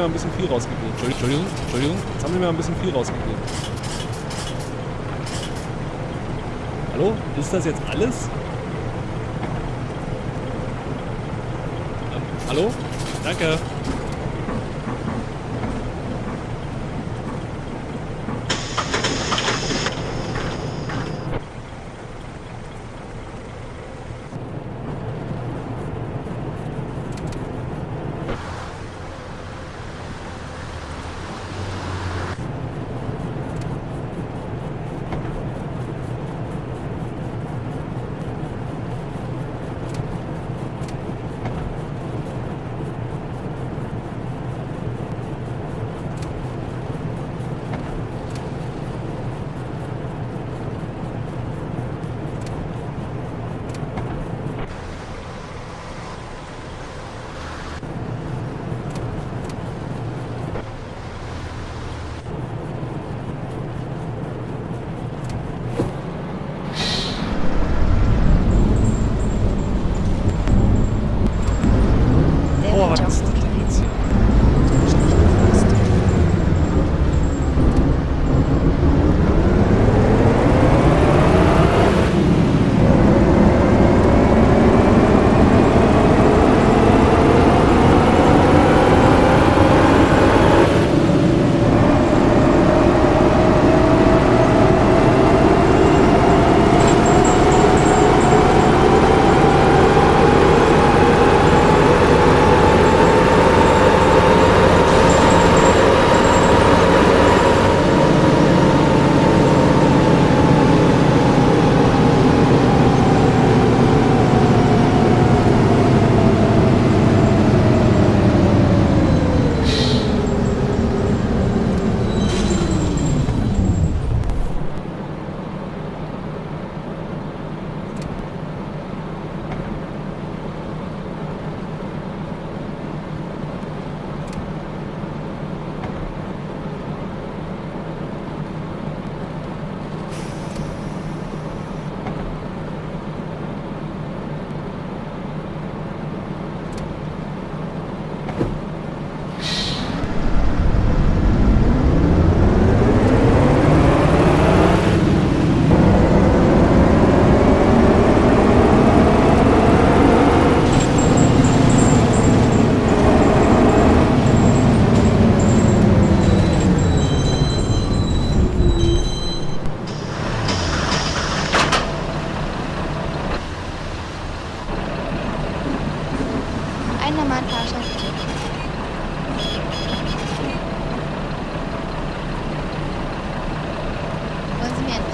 Mal ein bisschen viel rausgegeben. Entschuldigung, Entschuldigung, jetzt haben wir mal ein bisschen viel rausgegeben. Hallo? Ist das jetzt alles? Ähm, hallo? Danke.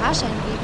Fahrschein geben?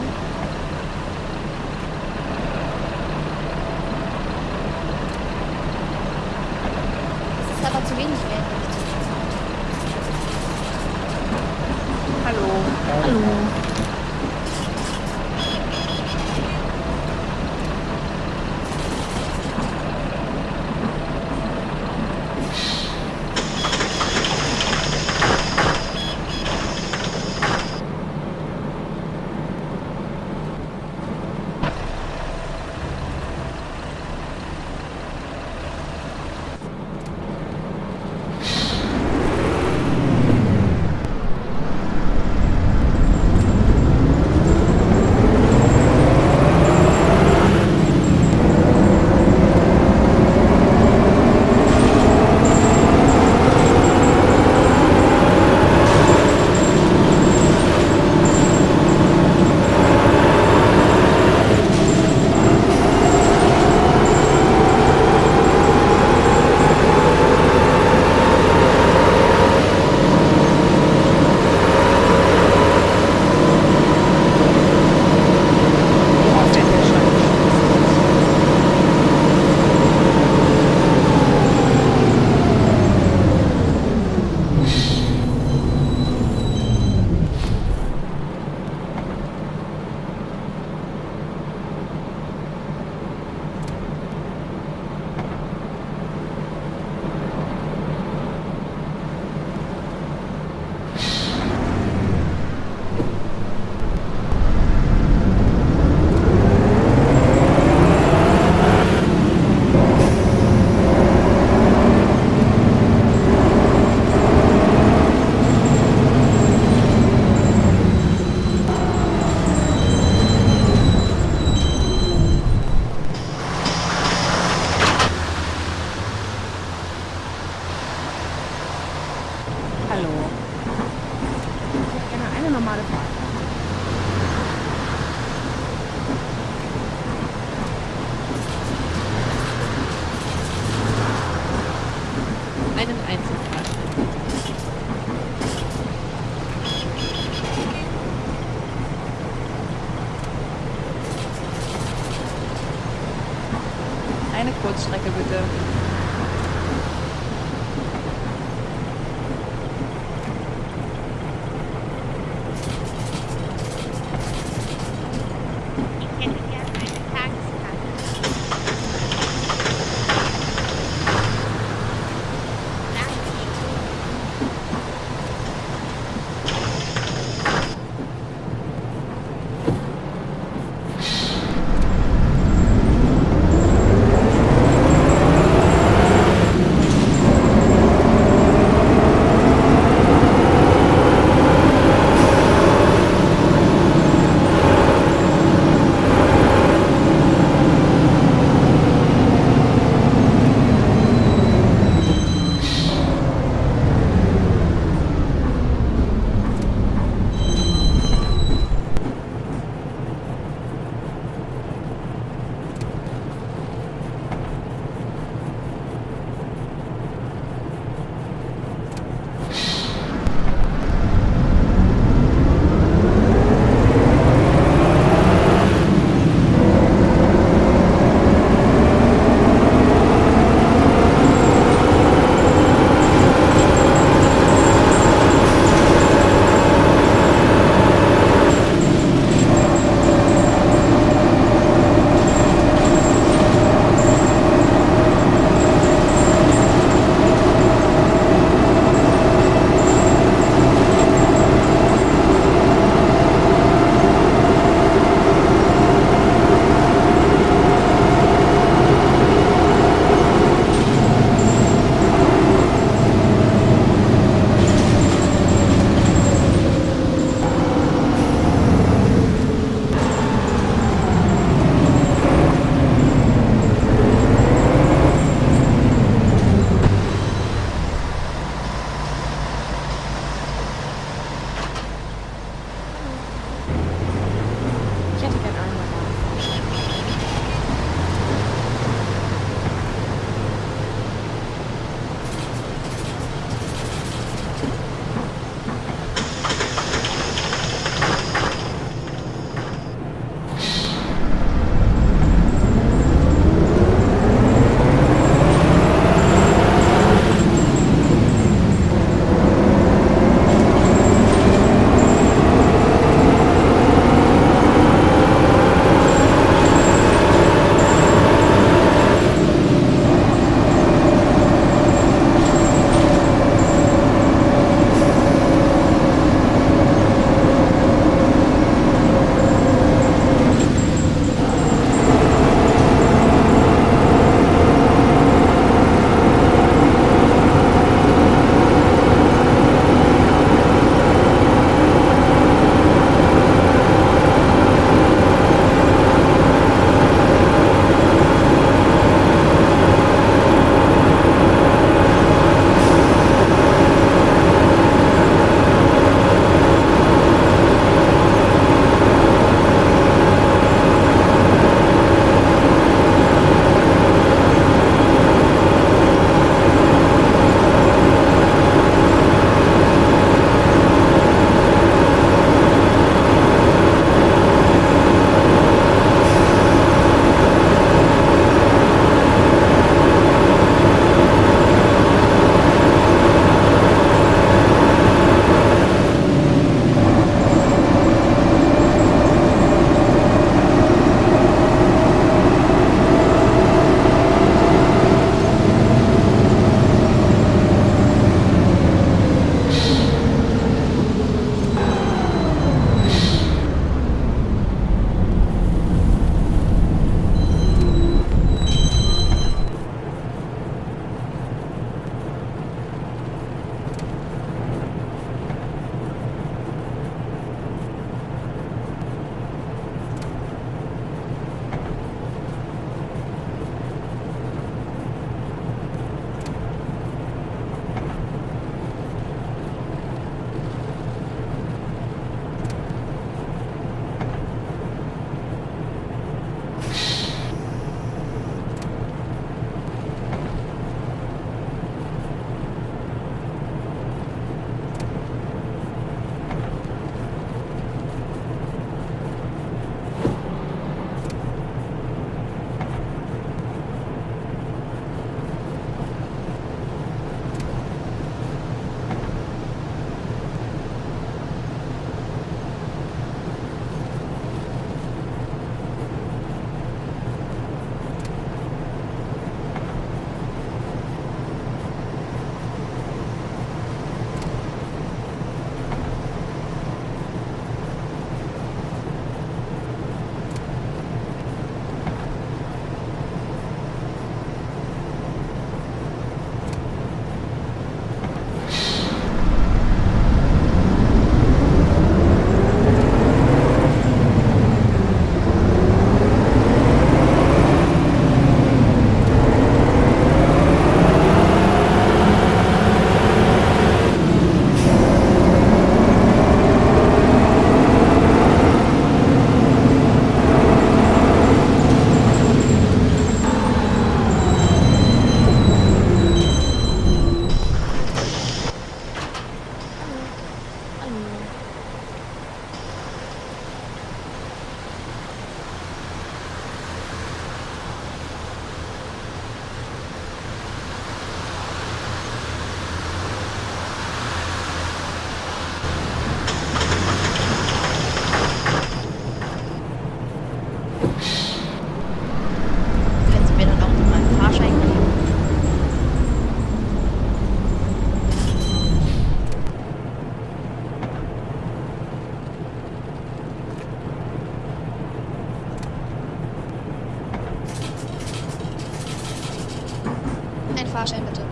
Fahrschein bitte.